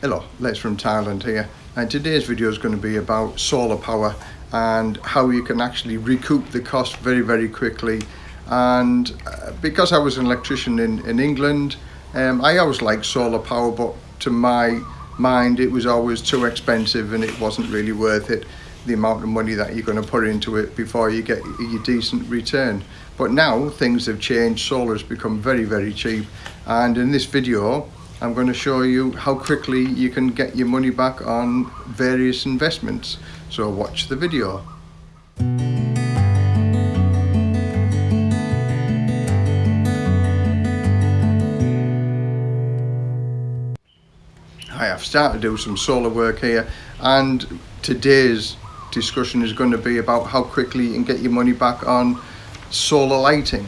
Hello, Les from Thailand here. And today's video is going to be about solar power and how you can actually recoup the cost very very quickly. And uh, because I was an electrician in, in England um, I always liked solar power but to my mind it was always too expensive and it wasn't really worth it the amount of money that you're going to put into it before you get your decent return. But now things have changed. Solar has become very very cheap. And in this video I'm going to show you how quickly you can get your money back on various investments. So watch the video. Hi, I've started to do some solar work here and today's discussion is going to be about how quickly you can get your money back on solar lighting.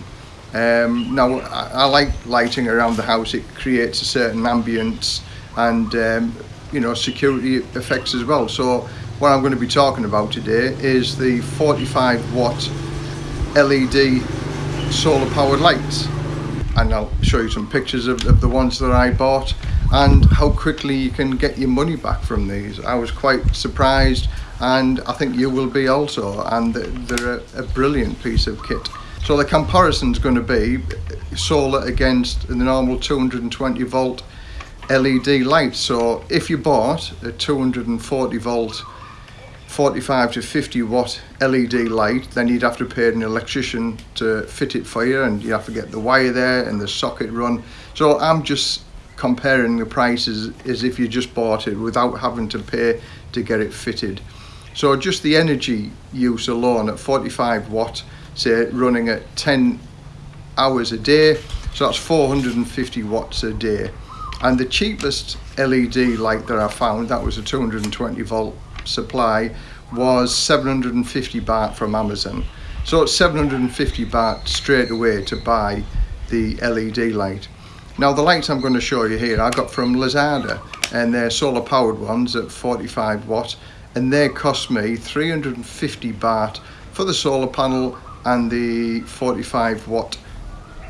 Um, now, I, I, like lighting around the house. It creates a certain ambience and, um, you know, security effects as well. So what I'm going to be talking about today is the 45 watt LED solar powered lights. And I'll show you some pictures of, of the ones that I bought and how quickly you can get your money back from these. I was quite surprised and I think you will be also and they're a, a brilliant piece of kit. So the comparison is going to be solar against the normal 220 volt LED light. So if you bought a 240 volt 45 to 50 watt LED light then you'd have to pay an electrician to fit it for you and you have to get the wire there and the socket run. So I'm just comparing the prices as if you just bought it without having to pay to get it fitted. So just the energy use alone at 45 watt say running at 10 hours a day so that's 450 watts a day. And the cheapest LED light that I found that was a 220 volt supply was 750 baht from Amazon. So it's 750 baht straight away to buy the LED light. Now the lights I'm going to show you here I got from Lazada and they're solar powered ones at 45 watt and they cost me 350 baht for the solar panel and the 45 watt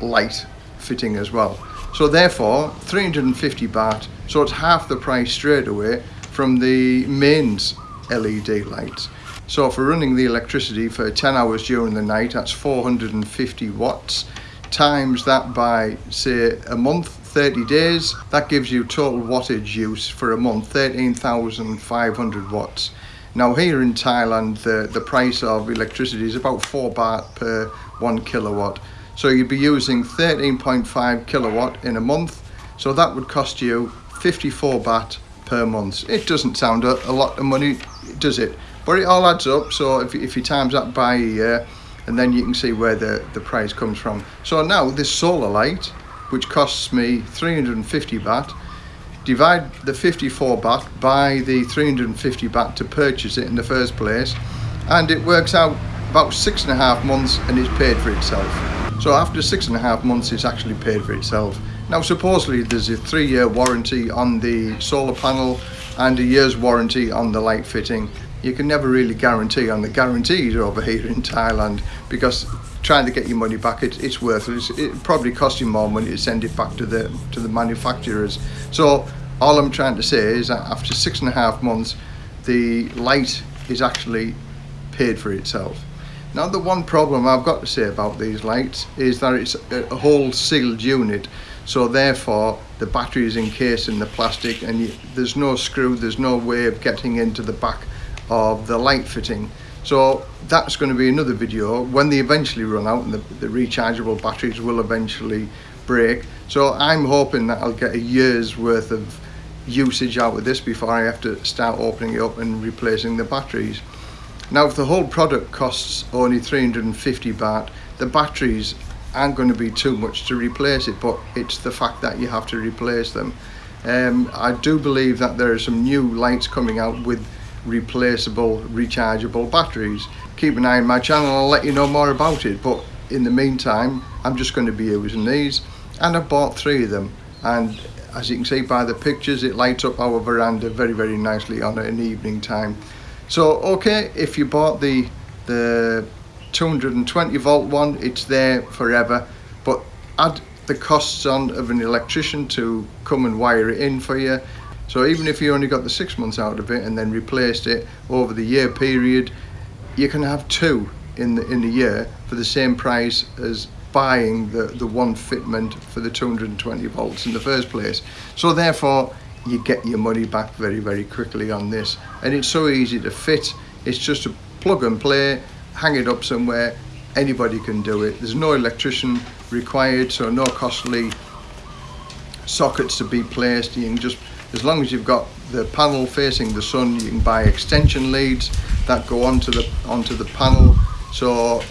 light fitting as well. So therefore 350 baht, so it's half the price straight away from the mains LED lights. So for running the electricity for 10 hours during the night, that's 450 watts, times that by say a month, 30 days, that gives you total wattage use for a month, 13,500 watts. Now here in Thailand, the, the price of electricity is about 4 baht per 1 kilowatt. So you'd be using 13.5 kilowatt in a month. So that would cost you 54 baht per month. It doesn't sound a, a lot of money, does it? But it all adds up. So if, if you times that by a year, and then you can see where the, the price comes from. So now this solar light, which costs me 350 baht, divide the 54 baht by the 350 baht to purchase it in the first place and it works out about six and a half months and it's paid for itself. So after six and a half months it's actually paid for itself. Now supposedly there's a three-year warranty on the solar panel and a year's warranty on the light fitting you can never really guarantee on the guarantees over here in Thailand because trying to get your money back it, it's worthless. It it probably costs you more money to send it back to the to the manufacturers. So all I'm trying to say is that after six and a half months the light is actually paid for itself. Now the one problem I've got to say about these lights is that it's a whole sealed unit. So therefore the battery is encased in the plastic and you, there's no screw there's no way of getting into the back of the light fitting. So that's going to be another video. When they eventually run out and the, the rechargeable batteries will eventually break. So I'm hoping that I'll get a year's worth of usage out of this before I have to start opening it up and replacing the batteries. Now if the whole product costs only 350 baht the batteries aren't going to be too much to replace it but it's the fact that you have to replace them. Um, I do believe that there are some new lights coming out with replaceable rechargeable batteries. Keep an eye on my channel I'll let you know more about it but in the meantime I'm just going to be using these and I bought three of them. And as you can see by the pictures it lights up our veranda very very nicely on an evening time. So okay if you bought the the 220 volt one it's there forever but add the costs on of an electrician to come and wire it in for you So even if you only got the six months out of it and then replaced it over the year period, you can have two in the in the year for the same price as buying the the one fitment for the 220 volts in the first place. So therefore, you get your money back very very quickly on this, and it's so easy to fit. It's just a plug and play, hang it up somewhere. Anybody can do it. There's no electrician required, so no costly sockets to be placed. You can just, as long as you've got the panel facing the sun, you can buy extension leads that go onto the onto the panel. So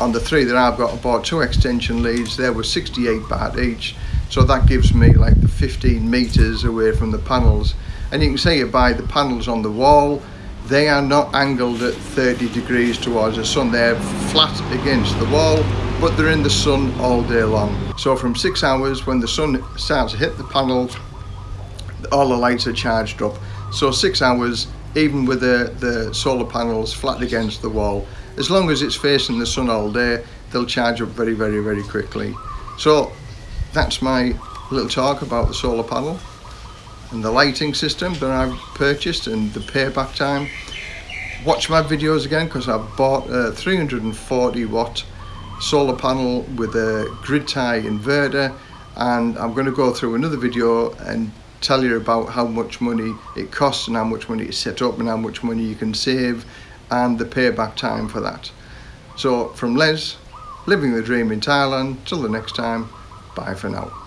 on the three that I've got, I bought two extension leads. There were 68 baht each. So that gives me like the 15 meters away from the panels. And you can see it by the panels on the wall. They are not angled at 30 degrees towards the sun. They're flat against the wall but they're in the sun all day long. So from six hours when the sun starts to hit the panel, all the lights are charged up. So six hours, even with the, the solar panels flat against the wall, as long as it's facing the sun all day, they'll charge up very, very, very quickly. So that's my little talk about the solar panel and the lighting system that I've purchased and the payback time. Watch my videos again because I've bought a 340 watt solar panel with a grid tie inverter and I'm going to go through another video and tell you about how much money it costs and how much money it's set up and how much money you can save and the payback time for that. So from Les, living the dream in Thailand, till the next time, bye for now.